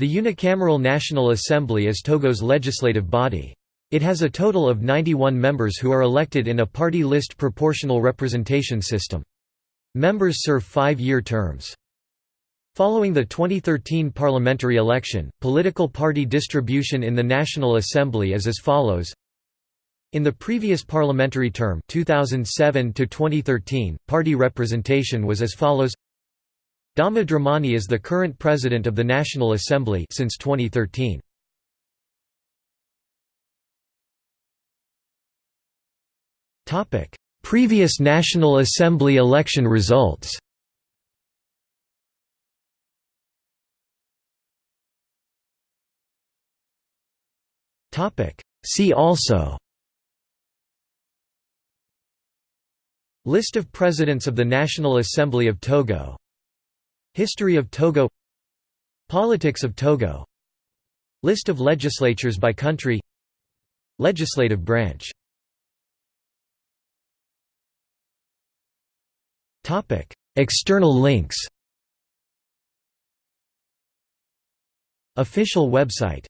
The unicameral National Assembly is Togo's legislative body. It has a total of 91 members who are elected in a party list proportional representation system. Members serve five-year terms. Following the 2013 parliamentary election, political party distribution in the National Assembly is as follows in the previous parliamentary term 2007 to 2013, party representation was as follows Dama Dramani is the current president of the National Assembly since 2013. Topic: Previous National Assembly election results. See also List of Presidents of the National Assembly of Togo History of Togo Politics of Togo List of legislatures by country Legislative branch External links Official website